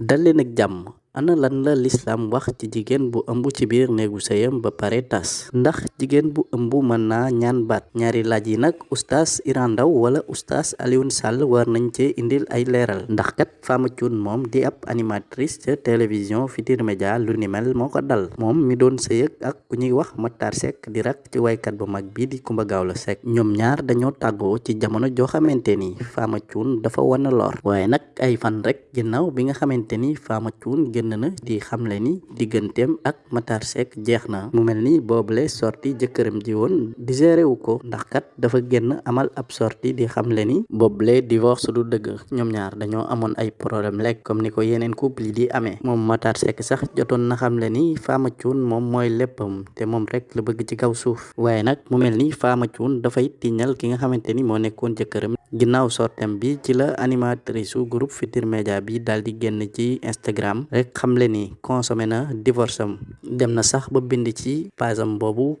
dal leen ak jàmm. Ana lan la lislaam wax ci jigéen bu ëmb ci biir néegu sëyam ba pare tas. Ndax jigéen bu ëmb mën naa ñaan baat. Ñaari laaj yi nag oustaz Iran Ndao wala oustaz Alioune Sall war nañ cee indil ay leeral. Ndax kat Fama Thioune moom di ab animatrice ca télévision Futurs Médias lu ni mel moo ko dal. Moom mi doon sëyëg ak ku ñuy wax Matar Seck di rak ci waykat bu mag bii di Coumba Gawlo Seck. Ñoom ñaar dañoo tàggoo ci jamono joo xamante ni Fama Thioune dafa wana lor. Waaye nag ay fan rek ginnaaw bi nga xamante ni Fama Thioune génn na di xamle ni digganteem ak Matar Seck jeex na. Mu mel ni boobule sorti jëkkëram ji woon digéré wu ko. Ndax kat dafa génn amal ab sorti di xamle ni boobule divorce du dëgg. Ñoom ñaar dañoo amoon ay problème lekk comme ni ko yeneen couple yi di amee. Moom Matar Seck sax jotoon na xamle ni Fama Thioune moom mooy léppam te moom rek la bëgg ci kaw suuf. Nag mu mel ni Fama Thioune dafay tiñal ki nga xamante ni moo nekkoon ginnaaw sortem bi ci la animatrice groupe Futurs Médias bi daal di ci Instagram. Rek xamle ni consommé dem na sax ba bind ci pasam boobu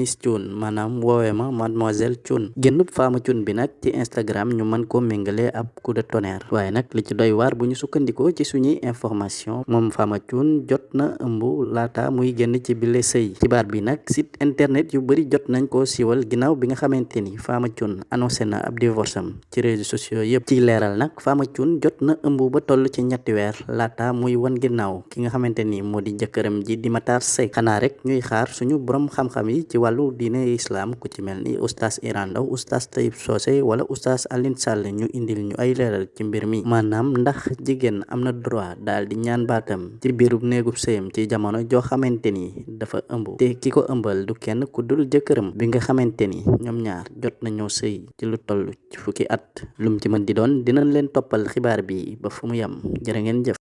Miss Thioune maanaam woowee ma mademoiselle Thioune génnub Fama Thioune bi nag ci Instagram ñu mën koo méngale ab coup de tonnerre. Waaye nag li ci doy waar bu ñu ci suñuy information moom Fama Thioune jot na ëmb laata muy génn ci bile sëy. Xibaar bi nag site internet yu bari jot nañ koo siiwal ginnaaw bi nga xamante ni Fama Thioune annoncé na ab divorce am ci réseaux sociaux yëpp ci leeral nag Fama Thioune jot na ëmb ba toll ci ñetti weer laata muy wan ginnaaw ki nga xamante ni moo di jëkkëram ji di Matar Seck xanaa rek ñuy xaar suñu borom xam-xam yi ci wàllu diine islam ku ci mel ni oustaz Iran Ndao oustaz Taïb Socé wala oustaz Alioune Sall ñu indil ñu ay leeral ci mbir mi. Maanaam ndax jigéen am na droit daal di ñaan baatam ci ci jamono joo xamante ni dafa ëmb. Te ki ko ëmbal du kenn ku dul jëkkëram bi nga xamante ni ñoom ñaar jot nañoo sëy ci lu toll ci fukki at. Lum ci mën di doon dinañ leen toppal xibaar bi ba fu mu yem. Jërë ngeen jëf